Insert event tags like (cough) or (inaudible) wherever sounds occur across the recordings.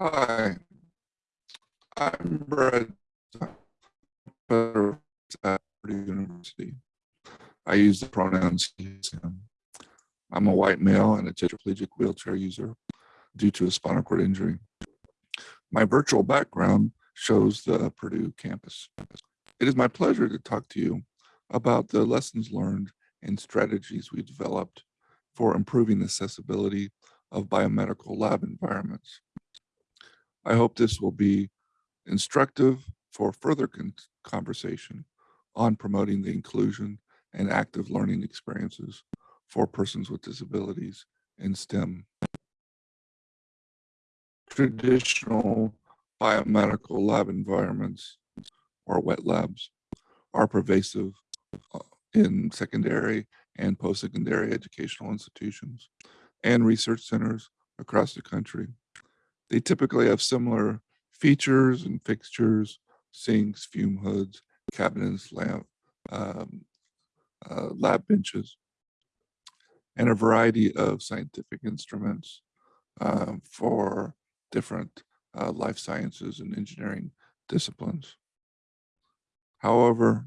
Hi, I'm Fetter at Purdue University. I use the pronouns. I'm a white male and a tetraplegic wheelchair user due to a spinal cord injury. My virtual background shows the Purdue campus. It is my pleasure to talk to you about the lessons learned and strategies we developed for improving accessibility of biomedical lab environments. I hope this will be instructive for further con conversation on promoting the inclusion and active learning experiences for persons with disabilities in STEM. Traditional biomedical lab environments or wet labs are pervasive uh, in secondary and post-secondary educational institutions and research centers across the country. They typically have similar features and fixtures, sinks, fume hoods, cabinets, lamp, um, uh, lab benches, and a variety of scientific instruments um, for different uh, life sciences and engineering disciplines. However,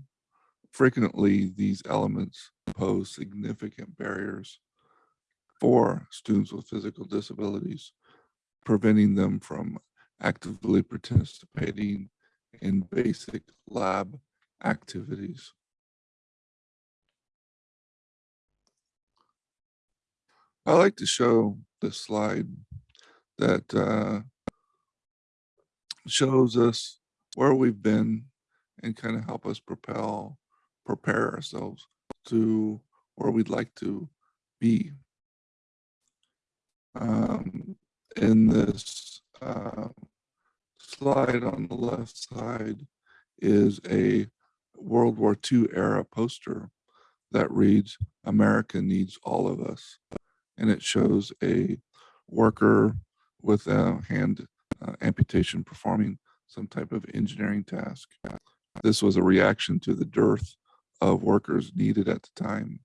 frequently these elements pose significant barriers for students with physical disabilities, preventing them from actively participating in basic lab activities. I like to show this slide that uh, shows us where we've been and kind of help us propel, prepare ourselves to where we'd like to be. Um, in this uh, slide on the left side is a World War II era poster that reads, America needs all of us. And it shows a worker with a hand uh, amputation performing some type of engineering task. This was a reaction to the dearth of workers needed at the time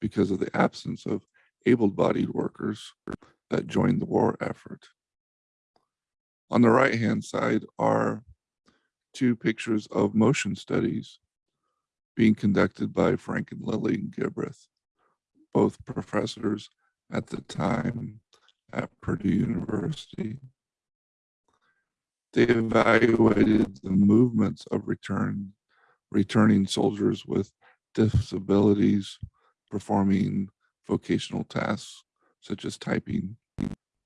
because of the absence of able-bodied workers that joined the war effort. On the right-hand side are two pictures of motion studies being conducted by Frank and Lily Gilbreth, both professors at the time at Purdue University. They evaluated the movements of return, returning soldiers with disabilities performing vocational tasks such as typing.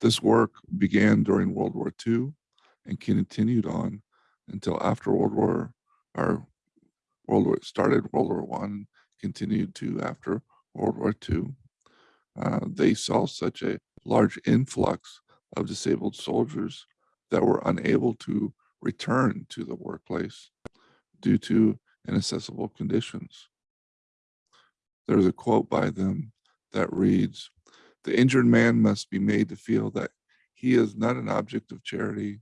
This work began during World War II and continued on until after World War, or World War, started World War One, continued to after World War II. Uh, they saw such a large influx of disabled soldiers that were unable to return to the workplace due to inaccessible conditions. There's a quote by them that reads, the injured man must be made to feel that he is not an object of charity,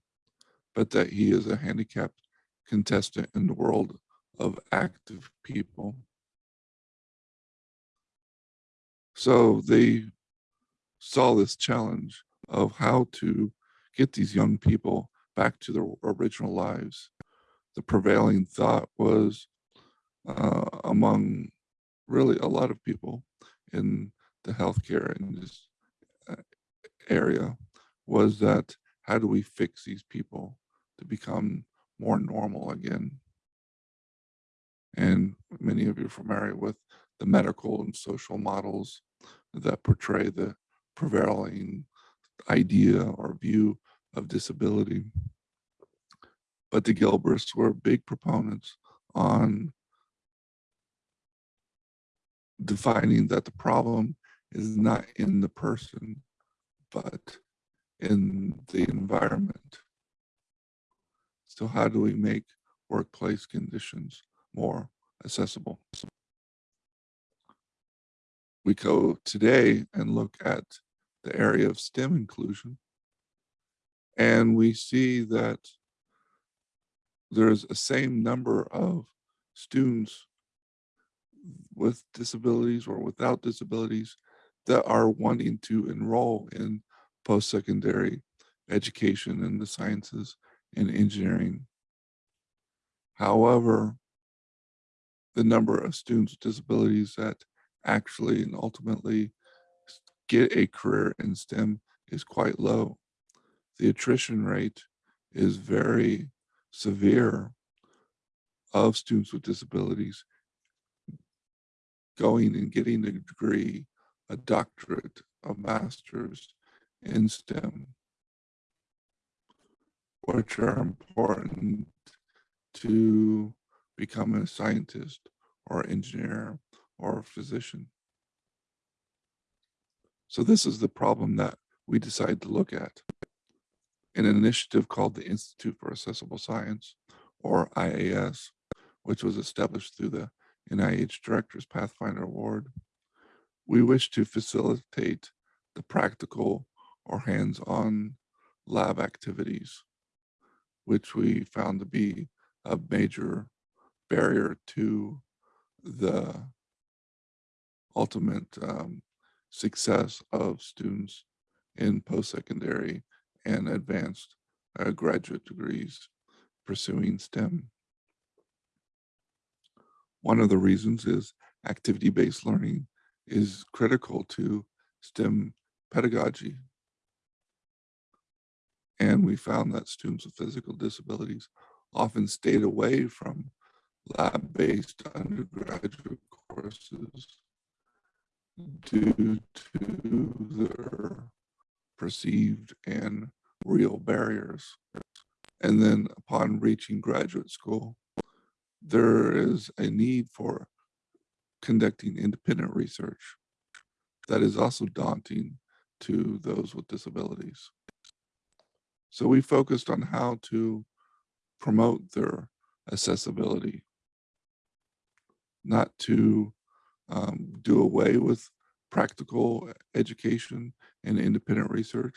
but that he is a handicapped contestant in the world of active people. So they saw this challenge of how to get these young people back to their original lives. The prevailing thought was uh, among really a lot of people in the healthcare in this uh, area was that how do we fix these people to become more normal again? And many of you are familiar with the medical and social models that portray the prevailing idea or view of disability. But the Gilbreths were big proponents on defining that the problem is not in the person, but in the environment. So how do we make workplace conditions more accessible? We go today and look at the area of STEM inclusion and we see that there's a same number of students with disabilities or without disabilities that are wanting to enroll in post-secondary education in the sciences and engineering. However, the number of students with disabilities that actually and ultimately get a career in STEM is quite low. The attrition rate is very severe of students with disabilities going and getting a degree, a doctorate, a master's in STEM, which are important to become a scientist or engineer or physician. So this is the problem that we decided to look at. In an initiative called the Institute for Accessible Science, or IAS, which was established through the NIH Director's Pathfinder Award, we wish to facilitate the practical or hands-on lab activities, which we found to be a major barrier to the ultimate um, success of students in post-secondary and advanced uh, graduate degrees pursuing STEM. One of the reasons is activity-based learning is critical to STEM pedagogy. And we found that students with physical disabilities often stayed away from lab-based undergraduate courses due to their perceived and real barriers. And then upon reaching graduate school, there is a need for conducting independent research that is also daunting to those with disabilities. So we focused on how to promote their accessibility, not to um, do away with practical education and independent research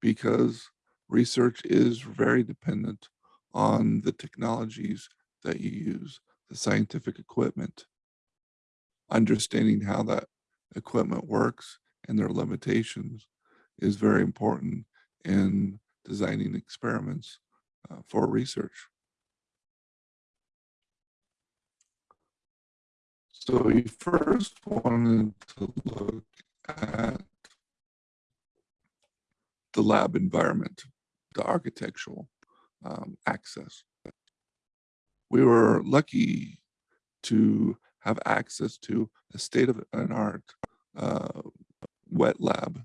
because research is very dependent on the technologies that you use, the scientific equipment. Understanding how that equipment works and their limitations is very important in designing experiments uh, for research. So we first wanted to look at the lab environment, the architectural um, access. We were lucky to have access to a state-of-an-art uh, wet lab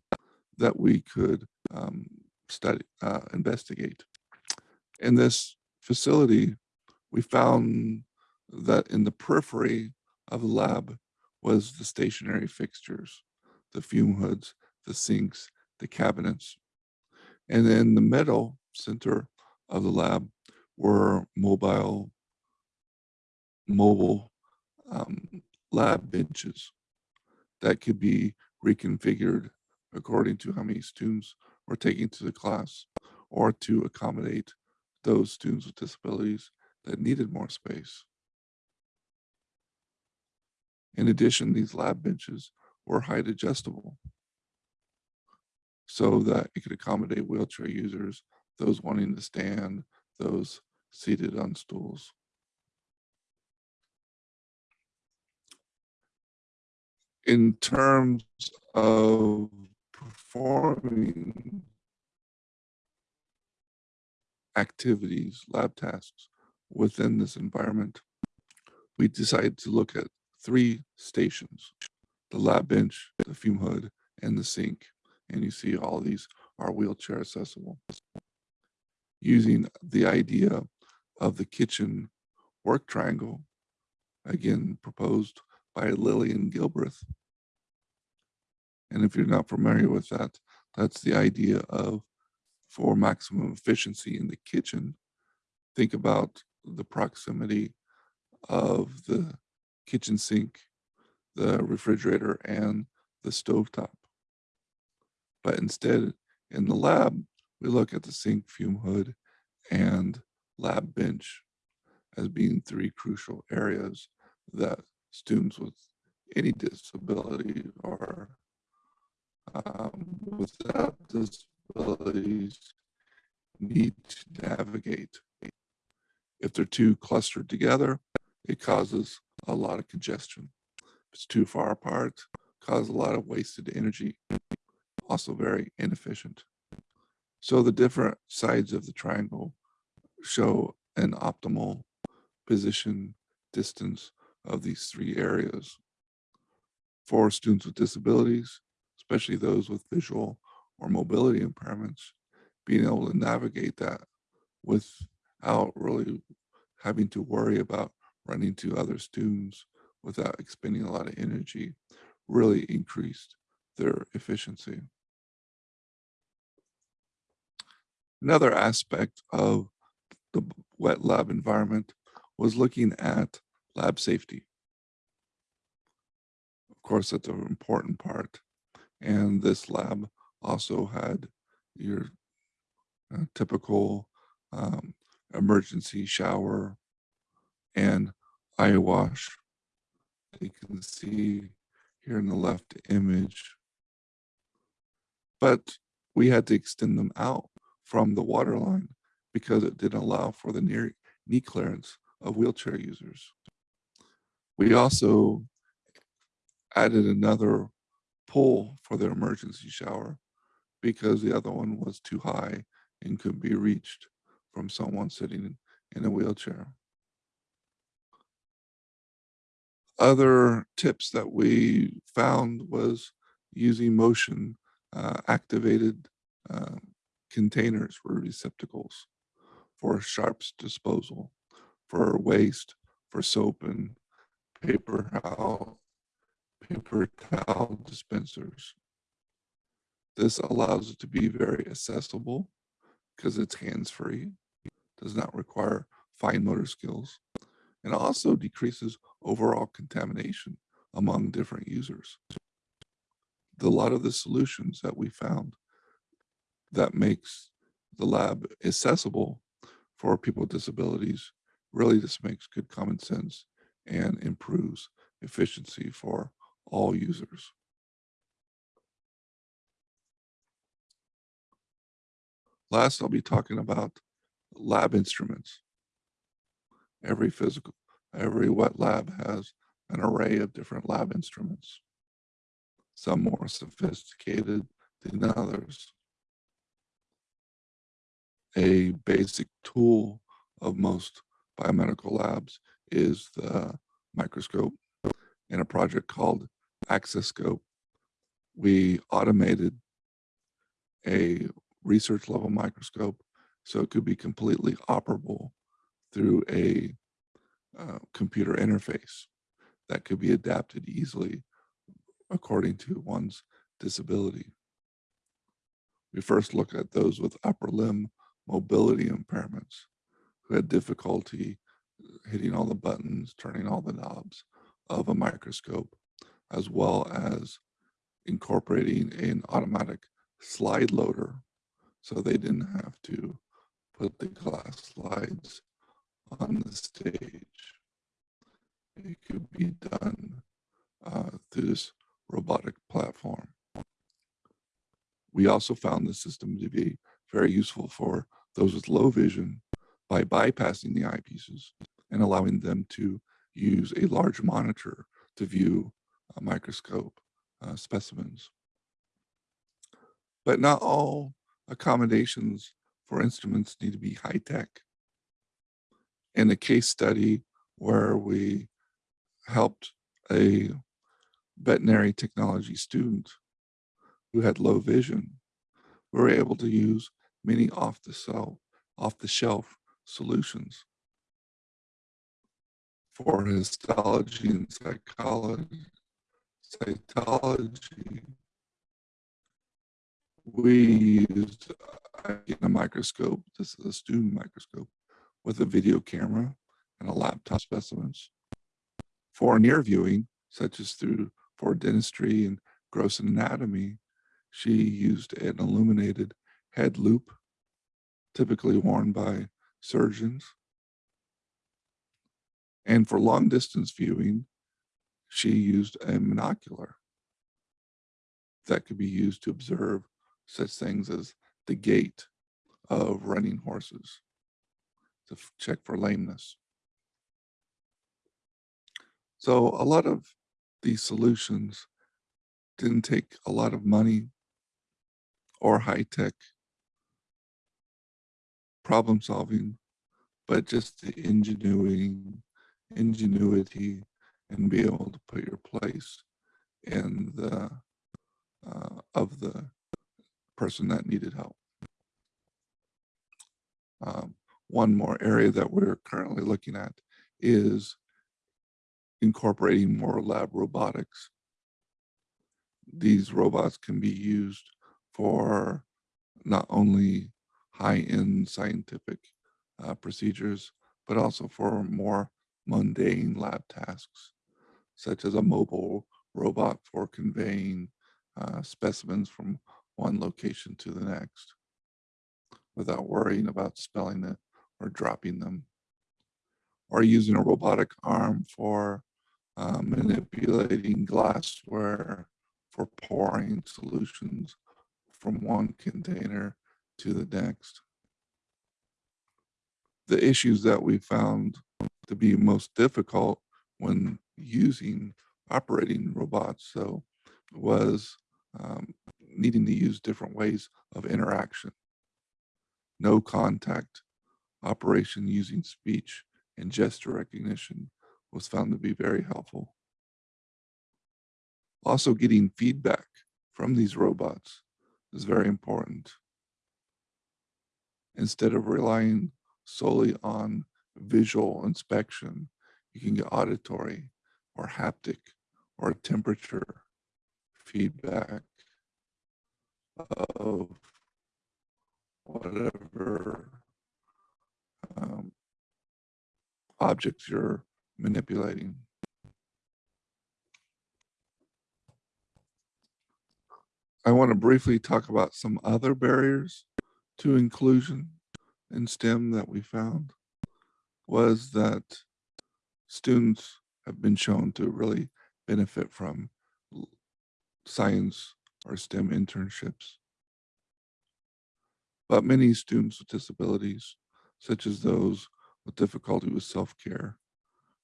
that we could um, study, uh, investigate. In this facility, we found that in the periphery of the lab was the stationary fixtures, the fume hoods, the sinks, the cabinets. And in the middle center of the lab were mobile, mobile um, lab benches that could be reconfigured according to how many students were taking to the class or to accommodate those students with disabilities that needed more space. In addition, these lab benches were height adjustable so that it could accommodate wheelchair users, those wanting to stand, those seated on stools. In terms of performing activities, lab tasks within this environment, we decided to look at three stations, the lab bench, the fume hood, and the sink. And you see all these are wheelchair accessible. Using the idea of the kitchen work triangle, again proposed by Lillian Gilbreth. And if you're not familiar with that, that's the idea of for maximum efficiency in the kitchen, think about the proximity of the kitchen sink, the refrigerator, and the stovetop. But instead, in the lab, we look at the sink, fume hood, and lab bench as being three crucial areas that students with any disability or um, without disabilities need to navigate. If they're too clustered together, it causes a lot of congestion. If it's too far apart, causes a lot of wasted energy, also very inefficient. So the different sides of the triangle show an optimal position distance of these three areas. For students with disabilities, especially those with visual or mobility impairments, being able to navigate that without really having to worry about running to other students without expending a lot of energy really increased their efficiency. Another aspect of the wet lab environment was looking at lab safety. Of course, that's an important part. And this lab also had your uh, typical um, emergency shower and eye wash. You can see here in the left image. But we had to extend them out from the water line because it didn't allow for the near knee clearance of wheelchair users. We also added another pole for their emergency shower because the other one was too high and could be reached from someone sitting in a wheelchair. Other tips that we found was using motion uh, activated uh, containers for receptacles for sharps disposal, for waste, for soap and paper (laughs) towel, paper (laughs) towel dispensers. This allows it to be very accessible because it's hands-free, does not require fine motor skills, and also decreases overall contamination among different users. The, a lot of the solutions that we found that makes the lab accessible for people with disabilities really just makes good common sense and improves efficiency for all users. Last, I'll be talking about lab instruments. Every physical, every wet lab has an array of different lab instruments, some more sophisticated than others a basic tool of most biomedical labs is the microscope. In a project called Accesscope, we automated a research level microscope so it could be completely operable through a uh, computer interface that could be adapted easily according to one's disability. We first looked at those with upper limb mobility impairments who had difficulty hitting all the buttons, turning all the knobs of a microscope, as well as incorporating an automatic slide loader so they didn't have to put the glass slides on the stage. It could be done uh, through this robotic platform. We also found the system to be very useful for those with low vision by bypassing the eyepieces and allowing them to use a large monitor to view microscope uh, specimens. But not all accommodations for instruments need to be high tech. In a case study where we helped a veterinary technology student who had low vision, we were able to use many off the shelf, off the shelf solutions for histology and psychology, cytology. We used uh, a microscope, this is a student microscope, with a video camera and a laptop specimens. For near viewing, such as through for dentistry and gross anatomy, she used an illuminated head loupe, typically worn by surgeons. And for long distance viewing, she used a monocular that could be used to observe such things as the gait of running horses to check for lameness. So a lot of these solutions didn't take a lot of money or high tech problem solving, but just the ingenuity, ingenuity, and be able to put your place in the uh, of the person that needed help. Um, one more area that we're currently looking at is incorporating more lab robotics. These robots can be used for not only high-end scientific uh, procedures, but also for more mundane lab tasks, such as a mobile robot for conveying uh, specimens from one location to the next without worrying about spelling it or dropping them, or using a robotic arm for uh, manipulating glassware for pouring solutions from one container to the next. The issues that we found to be most difficult when using operating robots so was um, needing to use different ways of interaction no contact operation using speech and gesture recognition was found to be very helpful. Also getting feedback from these robots is very important. Instead of relying solely on visual inspection, you can get auditory or haptic or temperature feedback of whatever um, objects you're manipulating. I want to briefly talk about some other barriers to inclusion in STEM that we found was that students have been shown to really benefit from science or STEM internships. But many students with disabilities, such as those with difficulty with self-care,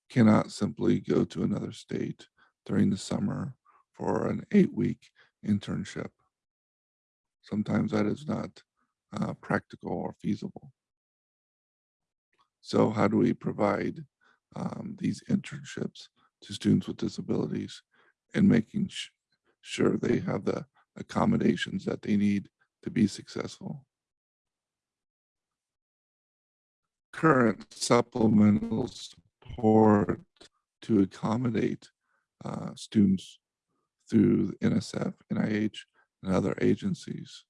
cannot simply go to another state during the summer for an eight-week internship. Sometimes that is not uh, practical or feasible. So how do we provide um, these internships to students with disabilities and making sure they have the accommodations that they need to be successful? Current supplemental support to accommodate uh, students through NSF, NIH, and other agencies.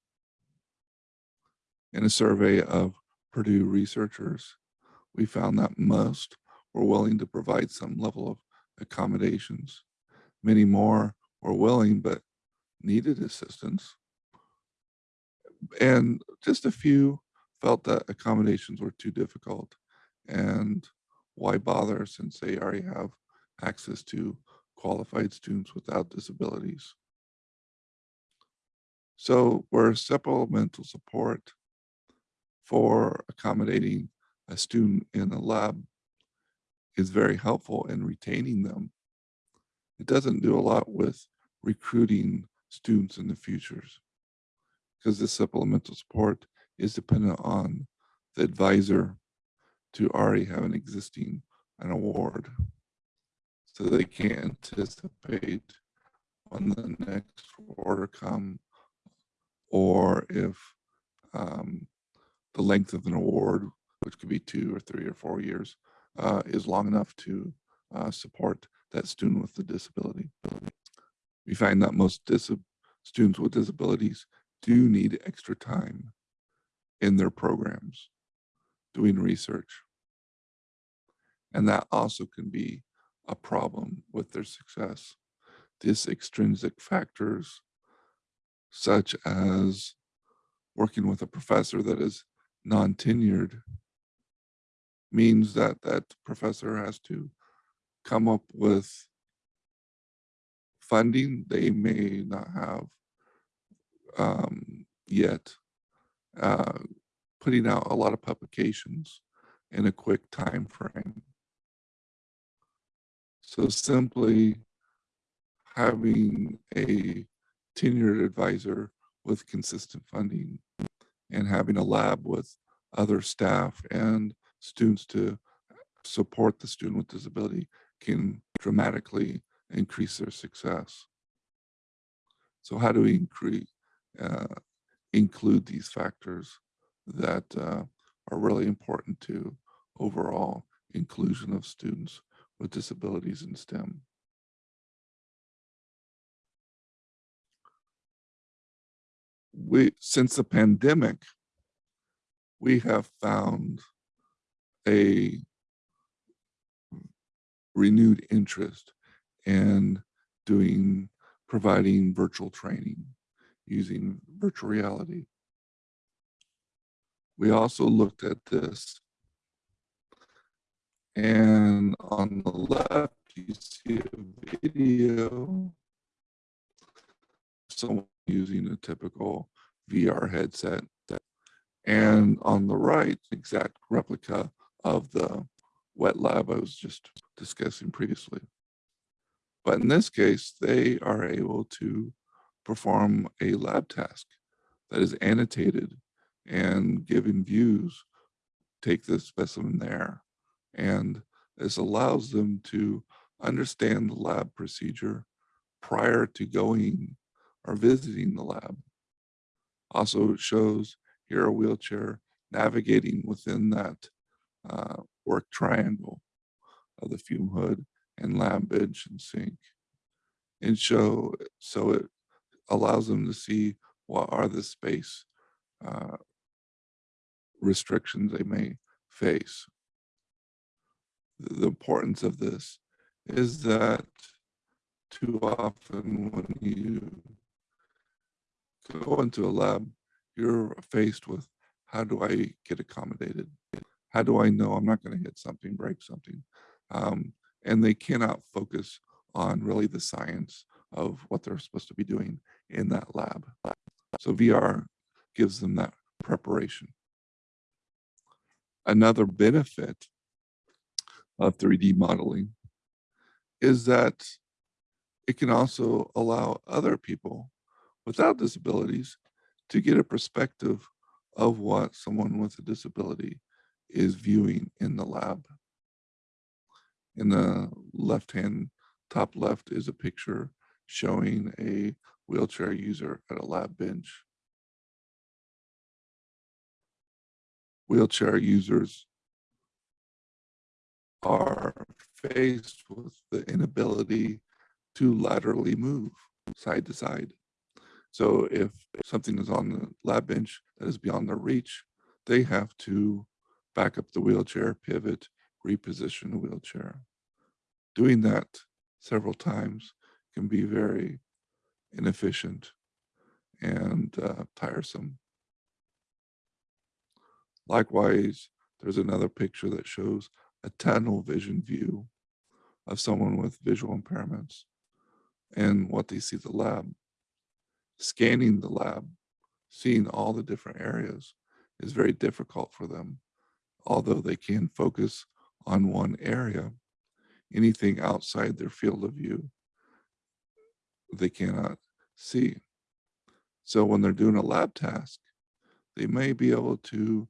In a survey of Purdue researchers, we found that most were willing to provide some level of accommodations. Many more were willing but needed assistance. And just a few felt that accommodations were too difficult and why bother since they already have access to qualified students without disabilities. So where supplemental support for accommodating a student in a lab is very helpful in retaining them. It doesn't do a lot with recruiting students in the futures because this supplemental support is dependent on the advisor to already have an existing an award. So they can't anticipate when the next order come or if um, the length of an award, which could be two or three or four years, uh, is long enough to uh, support that student with the disability. We find that most students with disabilities do need extra time in their programs doing research. And that also can be a problem with their success. These extrinsic factors, such as working with a professor that is non-tenured, means that that professor has to come up with funding they may not have um, yet uh, putting out a lot of publications in a quick time frame. So simply having a tenured advisor with consistent funding and having a lab with other staff and students to support the student with disability can dramatically increase their success. So how do we increase, uh, include these factors that uh, are really important to overall inclusion of students with disabilities in STEM? We, since the pandemic, we have found a renewed interest in doing, providing virtual training using virtual reality. We also looked at this and on the left, you see a video, someone using a typical VR headset. And on the right, exact replica of the wet lab I was just discussing previously. But in this case, they are able to perform a lab task that is annotated and given views, take the specimen there. And this allows them to understand the lab procedure prior to going or visiting the lab. Also it shows here a wheelchair navigating within that uh, work triangle of the fume hood and lab bench and sink. And show, so it allows them to see what are the space uh, restrictions they may face. The importance of this is that too often when you go into a lab, you're faced with how do I get accommodated? How do I know I'm not going to hit something, break something? Um, and they cannot focus on really the science of what they're supposed to be doing in that lab. So VR gives them that preparation. Another benefit of 3D modeling is that it can also allow other people without disabilities to get a perspective of what someone with a disability is viewing in the lab. In the left hand top left is a picture showing a wheelchair user at a lab bench. Wheelchair users are faced with the inability to laterally move side to side. So if something is on the lab bench that is beyond their reach, they have to back up the wheelchair, pivot, reposition the wheelchair. Doing that several times can be very inefficient and uh, tiresome. Likewise, there's another picture that shows a tunnel vision view of someone with visual impairments and what they see the lab. Scanning the lab, seeing all the different areas is very difficult for them. Although they can focus on one area, anything outside their field of view, they cannot see. So when they're doing a lab task, they may be able to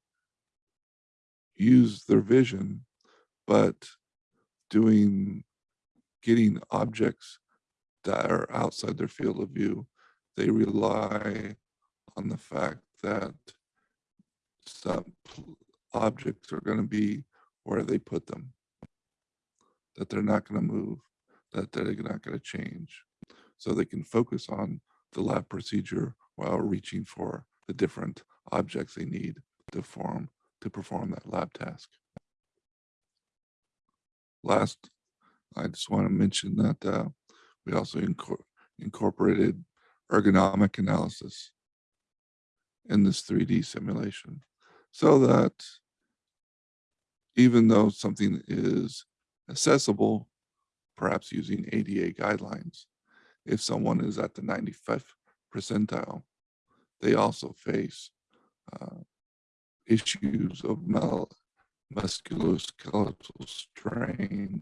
use their vision, but doing, getting objects that are outside their field of view, they rely on the fact that some objects are going to be where they put them, that they're not going to move, that they're not going to change. So they can focus on the lab procedure while reaching for the different objects they need to form to perform that lab task. Last, I just want to mention that uh, we also inco incorporated ergonomic analysis in this 3D simulation so that even though something is accessible, perhaps using ADA guidelines, if someone is at the 95th percentile, they also face uh, issues of musculoskeletal strain,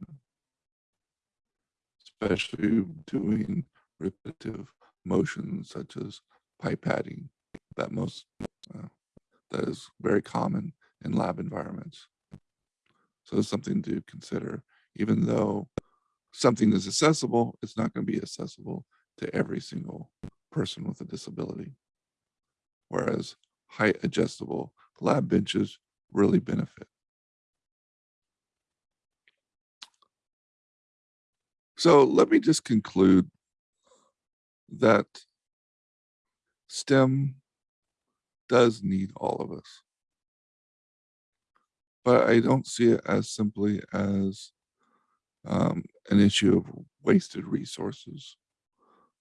especially doing repetitive motions such as pipetting that most uh, that is very common in lab environments. So it's something to consider, even though something is accessible, it's not going to be accessible to every single person with a disability. Whereas height adjustable lab benches really benefit. So let me just conclude that STEM does need all of us. But I don't see it as simply as um, an issue of wasted resources,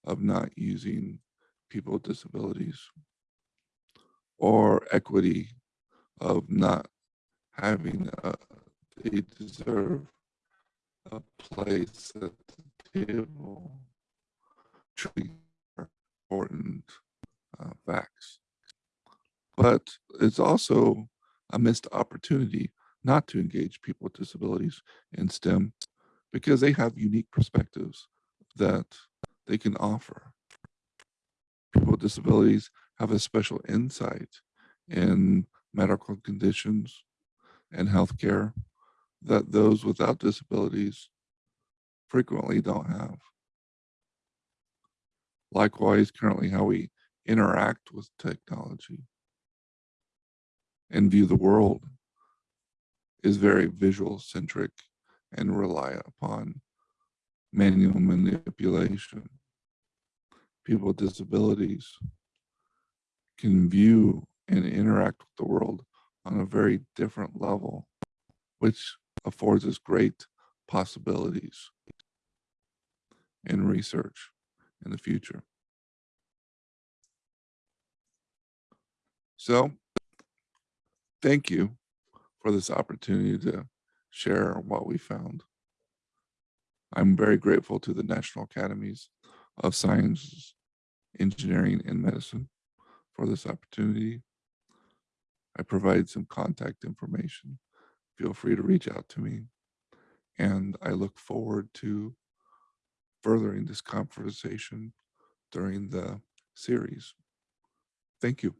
of not using people with disabilities, or equity of not having a, they deserve a place at the table. Truly important uh, facts. But it's also a missed opportunity not to engage people with disabilities in STEM because they have unique perspectives that they can offer. People with disabilities have a special insight in medical conditions and healthcare that those without disabilities frequently don't have. Likewise, currently how we interact with technology and view the world is very visual centric and rely upon manual manipulation. People with disabilities can view and interact with the world on a very different level, which affords us great possibilities in research in the future. So thank you for this opportunity to share what we found. I'm very grateful to the National Academies of Sciences, Engineering, and Medicine for this opportunity. I provide some contact information. Feel free to reach out to me. And I look forward to furthering this conversation during the series. Thank you.